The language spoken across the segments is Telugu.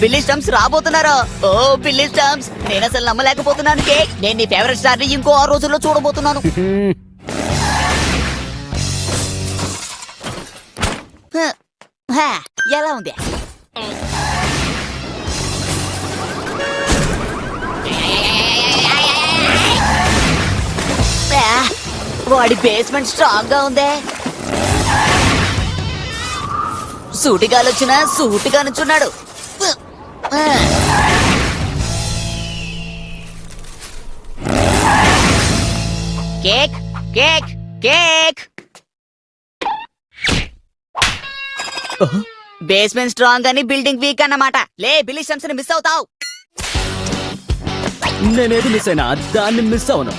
బిల్లీ స్టమ్స్ రాబోతున్నారు. ఓ బిల్లీ స్టమ్స్ నేను అసలు నమ్మలేకపోతున్నాను నేను నీ ఫేవరెట్ స్టార్ని ఇంకో ఆరు రోజుల్లో చూడబోతున్నాను. ఎలా ఉంది? వాడి బేస్మెంట్ స్ట్రాంగ్గా ఉందే. సూటిగాలు వచ్చినా సూటిగా నుంచున్నాడు ఆ. Cake cake cake basement strong అని బిల్డింగ్ వీక్ అన్నమాట. లే బిల్లీ స్టంప్స్ని మిస్ అవుతావు. నేనేది మిస్ అయినా దాన్ని మిస్ అవును.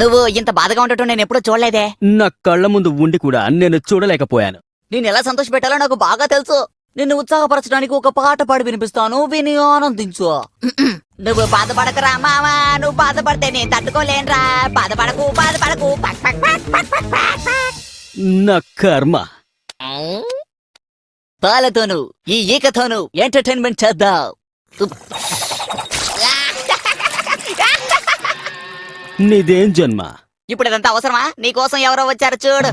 నువ్వు ఇంత బాధగా ఉండటం నేను ఎప్పుడూ చూడలేదే. నా కళ్ళ ముందు ఉండి కూడా నేను చూడలేకపోయాను. నేను ఎలా సంతోష పెట్టాలో నాకు బాగా తెలుసు. నిన్ను ఉత్సాహపరచడానికి ఒక పాట పాడి వినిపిస్తాను విని ఆనందించు. నువ్వు బాధపడకరా మావా నువ్వు బాధపడితే నేను తట్టుకోలేనురా. బాధపడకు బాధపడకు. పక్ పక్ పక్ పక్ పక్ పక్ పక్. నా కర్మ. పాలతోను ఈ ఈకతోను ఎంటర్టైన్మెంట్ చేద్దాం. నీదేం జన్మ? ఇప్పుడు ఇదంతా అవసరమా? నీకోసం ఎవరో వచ్చారు చూడు.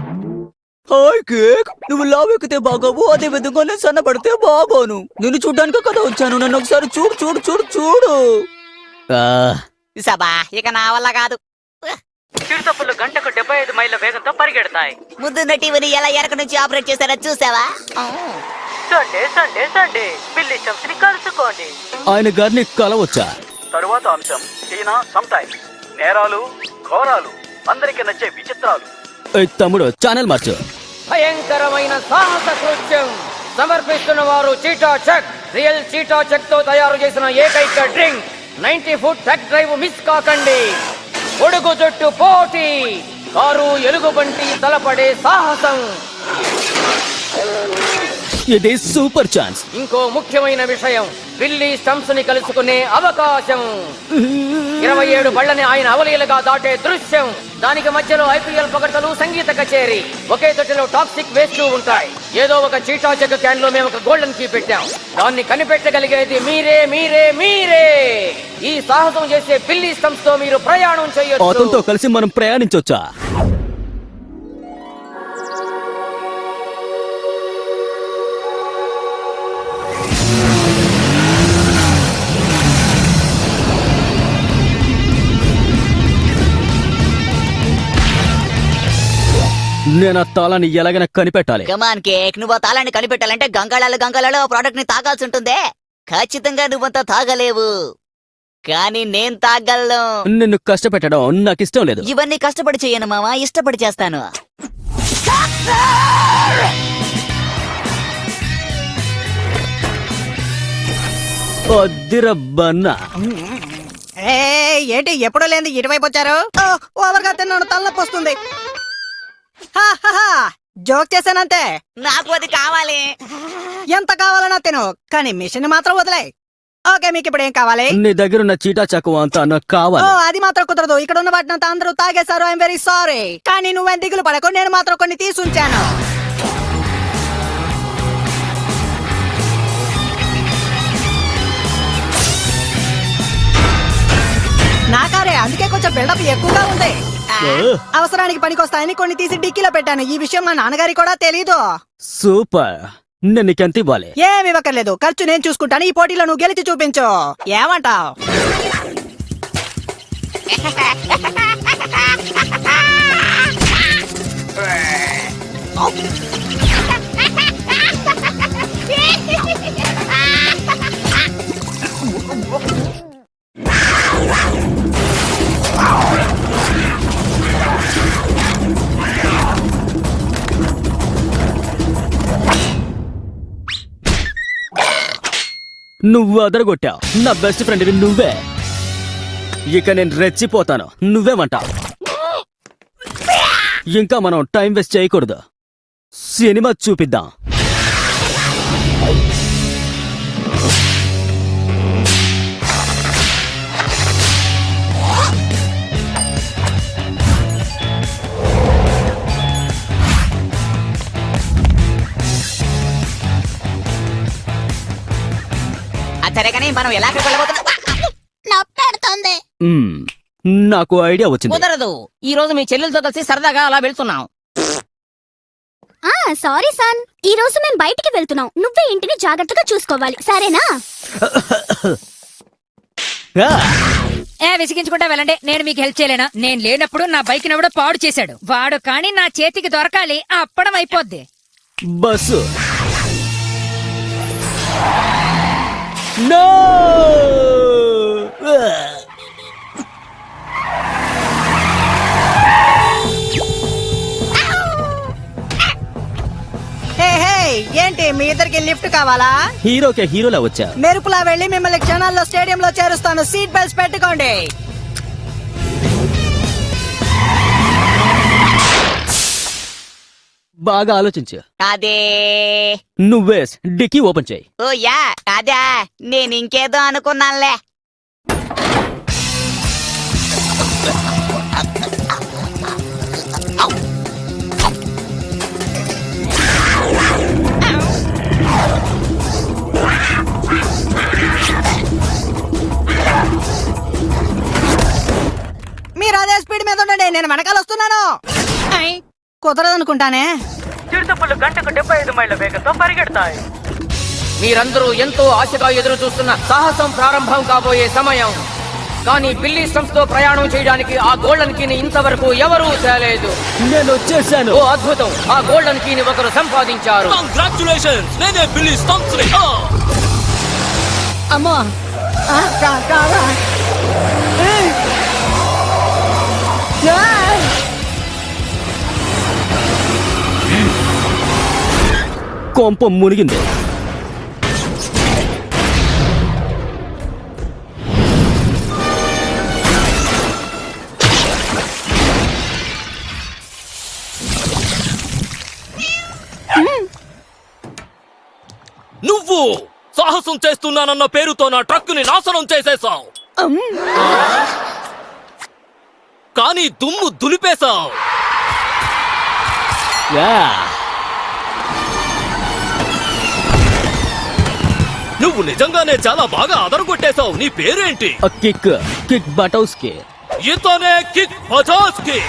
హాయ్ కేక్ నువ్వు లావ్ ఎక్కితే బాగోవు అదే విధంగా నేను సన్నపడితే బాగోను. నిన్ను చూడ్డానికి కదా వచ్చాను నన్ను ఒకసారి చూడు చూడు చూడు చూడు. సబా ఇక నా వల్ల కాదు. చిరుతపులు గంటకు డెబ్బై ఐదు మైళ్ళ వేగంతో పరిగెడతాయి. ముందు నటివని ఎలా ఎనక నుంచి ఆపరేట్ చేశారో చూసావా? Sunday Sunday Sunday. బిల్లి స్టంప్స్ని కలుసుకోండి. ఆయన గారిని కలవచ్చా? తరువాత అంశం చైనా సమ్టైమ్స్ నేరాలు ఘోరాలు. అందరికి నచ్చే విచిత్రాలు. తమ్ముడు ఛానల్ మార్చు. భయంకరమైన సాహస కృత్యం సమర్పిస్తున్న వారు చీటా చెక్. రియల్ చీటా చెక్తో తయారు చేసిన ఏకైక drink. Ninety foot truck drive miss కాకండి. ఒడుగు జుట్టు పోటీ. కారు ఎలుగుబంటి తలపడే సాహసం. ఇది సూపర్ ఛాన్స్. ఇంకో ముఖ్యమైన విషయం బిల్లీ స్టంప్స్ని కలుసుకునే అవకాశం. ఇరవై ఏడు బళ్ళని ఆయన అవలీలగా దాటే దృశ్యం. దానికి మధ్యలో ఐపీఎల్ పొగడ్తలు సంగీత కచేరీ. ఒకే తొట్టిలో టాక్సిక్ వేస్ట్ ఉంటాయి. ఏదో ఒక చీటా చెక్ క్యాన్లో మేము ఒక గోల్డెన్ కీ పెట్టాం. దాన్ని కనిపెట్టగలిగేది మీరే మీరే మీరే. ఈ సాహసం చేసే బిల్లీ స్టంప్స్తో మీరు ప్రయాణం చేయొచ్చు. కలిసి మనం ప్రయాణించొచ్చా? నేను ఆ తాళాన్ని ఎలాగైనా కనిపెట్టాలి. కమాన్ కేక్ నువ్వు ఆ తాళాన్ని కనిపెట్టాలంటే గంగాళాలు గంగాళాలు ఆ ప్రోడక్ట్ని తాగాల్సి ఉంటుందే. ఖచ్చితంగా నువ్వంతా తాగలేవు. కానీ నేను తాగలను. నిన్ను కష్టపెట్టడం నాకు ఇష్టం లేదు. ఇవన్నీ కష్టపడి చేయను మావా. ఇష్టపడి చేస్తాను. వద్దిరబ్బన్నా ఏంటి ఎప్పుడు లేని ఇటువైపు వచ్చారు? ఓవర్గా తిన్నాను తలనొప్పి వస్తుంది. జోక్ చేశానంతే. నాకు అది కావాలి. ఎంత కావాలన్నా తిను కానీ మిషన్ మాత్రం వదిలే ఓకే మీకు ఇప్పుడు ఏం కావాలి? నీ దగ్గర ఉన్న చీటా చక్కువ అంతా నాకు ఓ కావాలి అది మాత్రం కుదరదు. ఇక్కడ ఉన్న వాటిని అంతా అందరూ తాగేశారు. ఐఎమ్ వెరీ సారీ కానీ నువ్వేం దిగులు పడకు. నేను మాత్రం కొన్ని తీసుంచాను. నా కారే అందుకే కొంచెం బిల్డప్ ఎక్కువగా ఉంది. అవసరానికి పనికొస్తాయని కొన్ని తీసి డిక్కీలో పెట్టాను. ఈ విషయం మా నాన్నగారి కూడా తెలీదు. సూపర్. నేను ఇవ్వాలి? ఏమి ఇవ్వకర్లేదు ఖర్చు నేను చూసుకుంటాను. ఈ పోటీలో నువ్వు గెలిచి చూపించు. ఏమంటావు? Oh! నువ్వు అదరగొట్టావు నా బెస్ట్ ఫ్రెండ్ నువ్వే. ఇక నేను రెచ్చిపోతాను. నువ్వేమంటావు ఇంకా మనం టైం వేస్ట్ చేయకూడదు. సినిమా చూపిద్దాం. మనం ఎలా అక్కడికి వెళ్ళబోతున్నాం నప్పెడుతుంది. నాకు ఐడియా వచ్చింది. కుదరదు. ఈ రోజు మీ చెల్లెలతో కలిసి సరదాగా అలా వెళ్తున్నాం. ఆ సారీ సన్. ఈ రోజు మేము బయటికి వెళ్తున్నాం. నువ్వే ఇంటిని జాగ్రత్తగా చూసుకోవాలి. సరేనా? ఏ విసిగించుకుంటా వెళ్ళండి. నేను మీకు హెల్ప్ చేయలేనా? నేను లేనప్పుడు నా బైక్ ఎవడో పాడు చేశాడు. వాడు కానీ నా చేతికి దొరకాలి అప్పడం అయిపోద్ది. బస్సు. నో హే హే ఏంటి మీ ఇద్దరికి లిఫ్ట్ కావాలా? హీరోకే హీరోలా వచ్చా? మెరుపులా వెళ్ళి మిమ్మల్ని క్షణాల్లో స్టేడియంలో చేరుస్తాను. సీట్ బెల్ట్స్ పెట్టుకోండి. బాగా ఆలోచించు. అదే నువ్వే డిక్కీ ఓపెన్ చేయి. ఓ యా అదే నేను ఇంకేదో అనుకున్నానులే. మీరు అదే స్పీడ్ మీద ఉండండి నేను వెనకాల వస్తున్నాను. కుదరదనుకుంటానే. చిరుతపులు గంటకు డెబ్బై ఐదు మైళ్ళ వేగంతో పరిగెడతాయి. మీరందరూ ఎంతో ఆశగా ఎదురు చూస్తున్న సాహసం ప్రారంభం కాబోయే సమయం. కానీ బిల్లీ స్టంప్స్తో ప్రయాణం చేయడానికి ఆ గోల్డెన్ కీని ఇంతవరకు ఎవరూ తేలేదు. నేను వచ్చేసాను. ఓ అద్భుతం! ఆ గోల్డెన్ కీని ఒకరు సంపాదించారు. అమ్మా! ఆ, కా- కాదా? కొంప మునిగింది. నువ్వు సాహసం చేస్తున్నానన్న పేరుతో నా ట్రక్కుని నాశనం చేసేశావు. కానీ దుమ్ము దులిపేశావు. యా. నువ్వు నిజంగానే చాలా బాగా అదరగొట్టేశావు. నీ పేరేంటి? కిక్ కిక్ బటౌస్కి ఇతనే కిక్ బజాజ్కి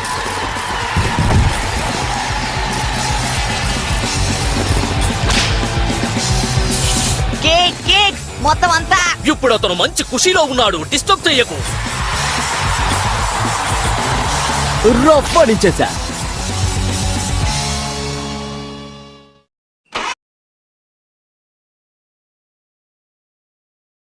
కేక్ కేక్ మొత్తం అంతా. ఇప్పుడు అతను మంచి ఖుషీలో ఉన్నాడు. డిస్టర్బ్ చెయ్యకు. రొప్పడించేసా